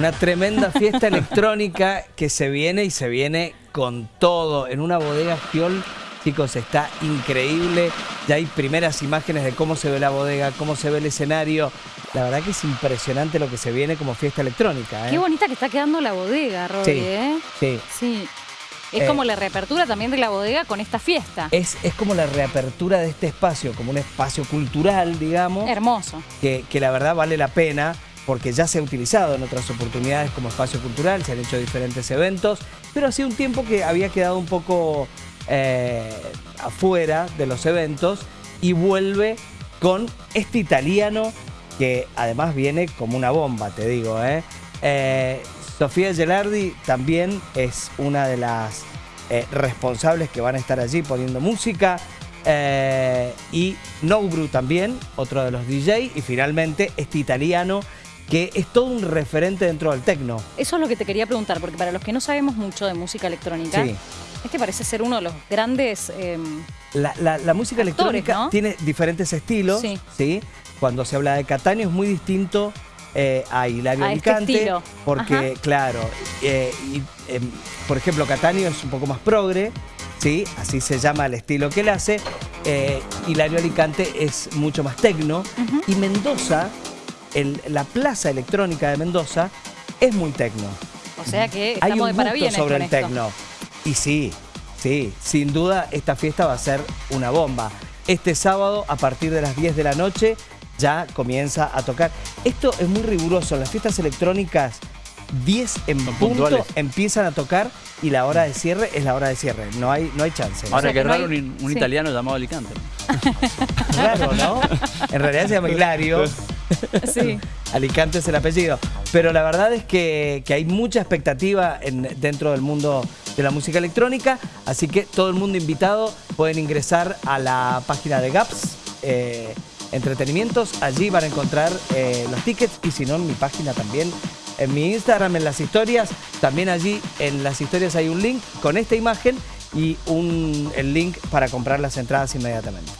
Una tremenda fiesta electrónica que se viene y se viene con todo. En una bodega Fiol, chicos, está increíble. Ya hay primeras imágenes de cómo se ve la bodega, cómo se ve el escenario. La verdad que es impresionante lo que se viene como fiesta electrónica. ¿eh? Qué bonita que está quedando la bodega, Robbie, Sí, ¿eh? sí. Sí. Es Eh, como la reapertura también de la bodega con esta fiesta. Es, es como la reapertura de este espacio, como un espacio cultural, digamos. Hermoso. que, que la verdad vale la pena porque ya se ha utilizado en otras oportunidades como espacio cultural, se han hecho diferentes eventos, pero hacía un tiempo que había quedado un poco eh, afuera de los eventos y vuelve con este italiano que además viene como una bomba, te digo. ¿eh? Eh, Sofía Gelardi también es una de las responsables que van a estar allí poniendo música. Y Nobru también, otro de los DJ. Y finalmente este italiano que es todo un referente dentro del tecno. Eso es lo que te quería preguntar, porque para los que no sabemos mucho de música electrónica, Sí. este parece ser uno de los grandes... eh, La, la- la música Actores, electrónica ¿no? tiene diferentes estilos. Sí. Sí. Cuando se habla de Catania es muy distinto eh, a Hilario A este Alicante. Porque, Ajá. claro, eh, y, em, por ejemplo, Catania es un poco más progre. ¿sí? Así se llama el estilo que él hace. Eh, Hilario Alicante es mucho más tecno. Y Mendoza, el- la plaza electrónica de Mendoza, es muy tecno. o sea que Hay estamos un de parabienes sobre con el tecno. Y sí, sí, sin duda esta fiesta va a ser una bomba. Este sábado, a partir de las 10 de la noche, ya comienza a tocar. Esto es muy riguroso. Las fiestas electrónicas, 10 en Son punto, puntuales. empiezan a tocar y la hora de cierre es la hora de cierre. No hay, no hay chance. O Ahora, sea qué que no raro hay- un, un sí. italiano llamado Alicante. Claro, ¿no? En realidad se llama Hilario. Sí. Alicante es el apellido. Pero la verdad es que, que hay mucha expectativa en- dentro del mundo de la música electrónica, así que todo el mundo invitado pueden ingresar a la página de GAPS eh, Entretenimientos, allí van a encontrar eh, los tickets y si no en mi página también, en mi Instagram, en las historias, también allí en las historias hay un link con esta imagen y un, el link para comprar las entradas inmediatamente.